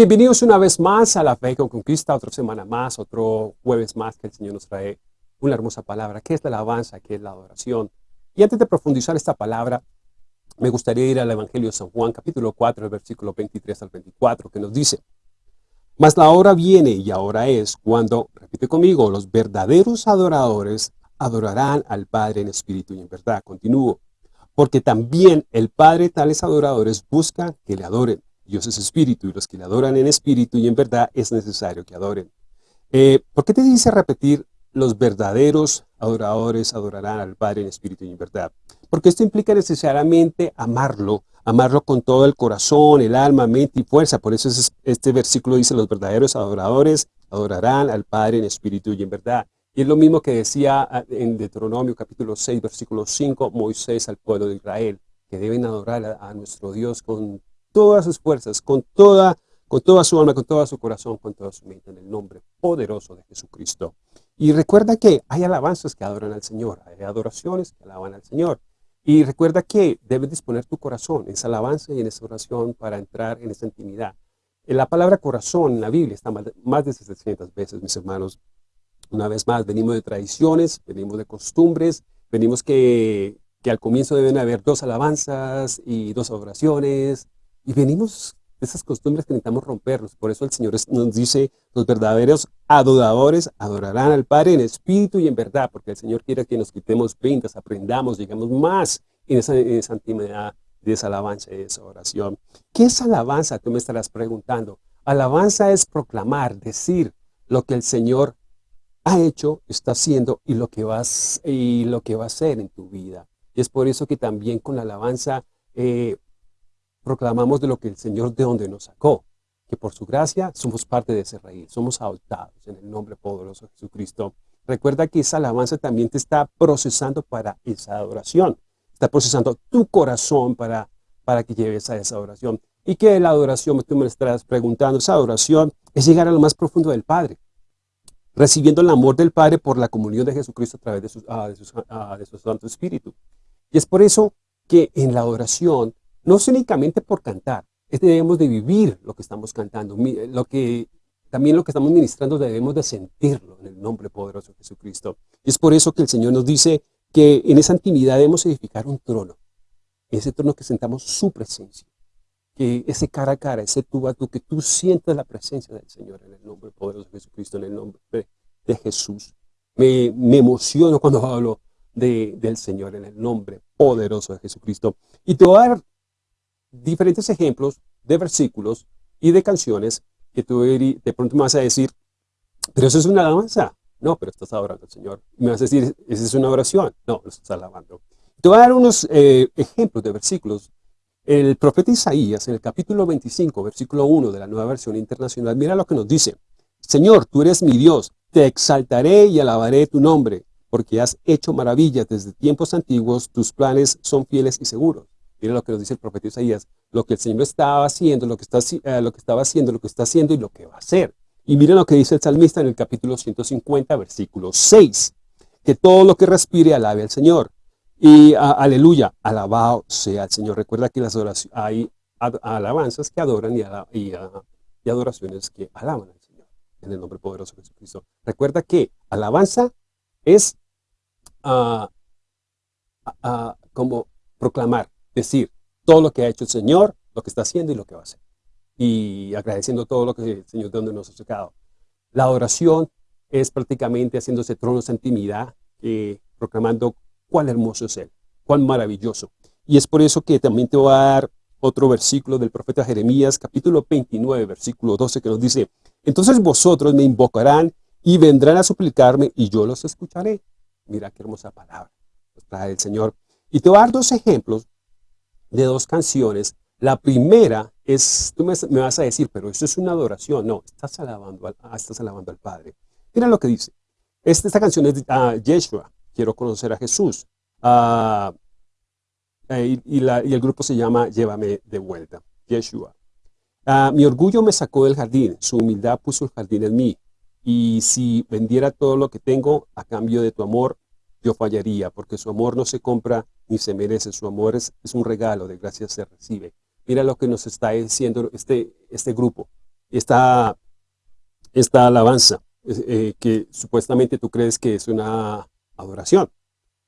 Bienvenidos una vez más a La Fe con Conquista, otra semana más, otro jueves más que el Señor nos trae una hermosa palabra, que es la alabanza, que es la adoración. Y antes de profundizar esta palabra, me gustaría ir al Evangelio de San Juan, capítulo 4, el versículo 23 al 24, que nos dice, Mas la hora viene y ahora es cuando, repite conmigo, los verdaderos adoradores adorarán al Padre en espíritu y en verdad. Continúo. Porque también el Padre tales adoradores busca que le adoren. Dios es espíritu y los que le adoran en espíritu y en verdad es necesario que adoren. Eh, ¿Por qué te dice repetir los verdaderos adoradores adorarán al Padre en espíritu y en verdad? Porque esto implica necesariamente amarlo, amarlo con todo el corazón, el alma, mente y fuerza. Por eso este versículo dice, los verdaderos adoradores adorarán al Padre en espíritu y en verdad. Y es lo mismo que decía ah, en Deuteronomio capítulo 6, versículo 5, Moisés al pueblo de Israel, que deben adorar a nuestro Dios con todas sus fuerzas, con toda, con toda su alma, con todo su corazón, con toda su mente, en el nombre poderoso de Jesucristo. Y recuerda que hay alabanzas que adoran al Señor, hay adoraciones que alaban al Señor. Y recuerda que debes disponer tu corazón en esa alabanza y en esa oración para entrar en esa intimidad. En la palabra corazón en la Biblia está más de 700 veces, mis hermanos. Una vez más, venimos de tradiciones, venimos de costumbres, venimos que, que al comienzo deben haber dos alabanzas y dos oraciones, y venimos de esas costumbres que necesitamos romperlos. Por eso el Señor nos dice, los verdaderos adoradores adorarán al Padre en espíritu y en verdad, porque el Señor quiere que nos quitemos ventas, aprendamos, llegamos más en esa, en intimidad de esa alabanza y de esa oración. ¿Qué es alabanza? Tú me estarás preguntando. Alabanza es proclamar, decir lo que el Señor ha hecho, está haciendo y lo que vas y lo que va a hacer en tu vida. Y es por eso que también con la alabanza eh, proclamamos de lo que el Señor de donde nos sacó, que por su gracia somos parte de ese reino, somos adoptados en el nombre poderoso de Jesucristo. Recuerda que esa alabanza también te está procesando para esa adoración, está procesando tu corazón para, para que lleves a esa adoración. Y que la adoración, tú me estarás preguntando, esa adoración es llegar a lo más profundo del Padre, recibiendo el amor del Padre por la comunión de Jesucristo a través de su, ah, ah, de su Santo Espíritu. Y es por eso que en la adoración no es únicamente por cantar, es debemos de vivir lo que estamos cantando, lo que, también lo que estamos ministrando debemos de sentirlo en el nombre poderoso de Jesucristo. Y es por eso que el Señor nos dice que en esa intimidad debemos edificar un trono, ese trono que sentamos su presencia, que ese cara a cara, ese tú a tú, que tú sientas la presencia del Señor en el nombre poderoso de Jesucristo, en el nombre de Jesús. Me, me emociono cuando hablo de, del Señor en el nombre poderoso de Jesucristo. Y te voy a dar diferentes ejemplos de versículos y de canciones que tú de pronto me vas a decir, pero eso es una alabanza. No, pero estás adorando al Señor. Me vas a decir, esa es una oración. No, lo estás alabando. Te voy a dar unos eh, ejemplos de versículos. El profeta Isaías, en el capítulo 25, versículo 1 de la nueva versión internacional, mira lo que nos dice. Señor, tú eres mi Dios, te exaltaré y alabaré tu nombre, porque has hecho maravillas desde tiempos antiguos, tus planes son fieles y seguros. Mira lo que nos dice el profeta Isaías, lo que el Señor estaba haciendo, lo que, está, eh, lo que estaba haciendo, lo que está haciendo y lo que va a hacer. Y miren lo que dice el salmista en el capítulo 150, versículo 6, que todo lo que respire alabe al Señor. Y aleluya, alabado sea el Señor. Recuerda que las oraciones, hay alabanzas que adoran y, y, adoraciones que alaban al Señor. En el nombre poderoso de Jesucristo. Recuerda que alabanza es ah, ah, como proclamar, decir todo lo que ha hecho el Señor, lo que está haciendo y lo que va a hacer. Y agradeciendo todo lo que el Señor de donde nos ha sacado. La adoración es prácticamente haciéndose tronos en intimidad, eh, proclamando cuán hermoso es Él, cuán maravilloso. Y es por eso que también te voy a dar otro versículo del profeta Jeremías, capítulo 29, versículo 12, que nos dice, Entonces vosotros me invocarán y vendrán a suplicarme y yo los escucharé. Mira qué hermosa palabra nos trae el Señor. Y te voy a dar dos ejemplos de dos canciones. La primera es, tú me, vas a decir, pero esto es una adoración. No, estás alabando, al, ah, estás alabando al Padre. Mira lo que dice. Esta, esta canción es de uh, Yeshua, quiero conocer a Jesús. Uh, y, y, la, y, el grupo se llama Llévame de vuelta, Yeshua. Mi orgullo me sacó del jardín, su humildad puso el jardín en mí. Y si vendiera todo lo que tengo a cambio de tu amor, yo fallaría, porque su amor no se compra ni se merece, su amor es, un regalo, de gracia se recibe. Mira lo que nos está diciendo este, este grupo. esta, esta alabanza eh, que supuestamente tú crees que es una adoración.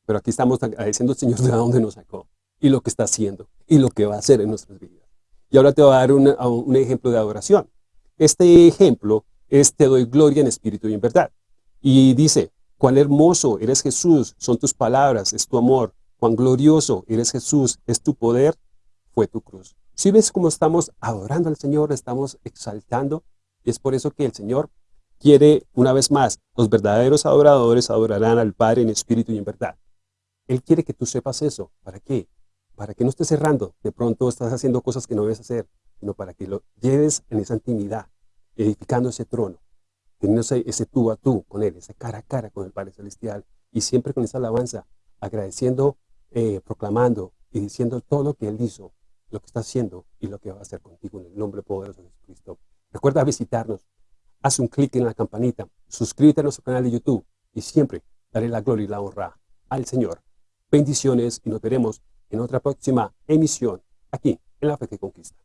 Pero aquí estamos agradeciendo al Señor de dónde nos sacó y lo que está haciendo y lo que va a hacer en nuestras vidas. Y ahora te voy a dar un ejemplo de adoración. Este ejemplo es te doy gloria en espíritu y en verdad. Y dice, cuán hermoso eres Jesús, son tus palabras, es tu amor, cuán glorioso eres Jesús, es tu poder, fue tu cruz. Si ves cómo estamos adorando al Señor, estamos exaltando, y es por eso que el Señor quiere, una vez más, los verdaderos adoradores adorarán al Padre en espíritu y en verdad. Él quiere que tú sepas eso. ¿Para qué? Para que no estés cerrando. De pronto estás haciendo cosas que no debes hacer, sino para que lo lleves en esa intimidad, edificando ese trono, teniendo ese, tú a tú con Él, ese cara a cara con el Padre Celestial, y siempre con esa alabanza, agradeciendo, eh, proclamando y diciendo todo lo que Él hizo, lo que está haciendo y lo que va a hacer contigo en el nombre poderoso de Jesucristo. Recuerda visitarnos, haz un clic en la campanita, suscríbete a nuestro canal de YouTube y siempre daré la gloria y la honra al Señor. Bendiciones y nos veremos en otra próxima emisión aquí en La Fe que Conquista.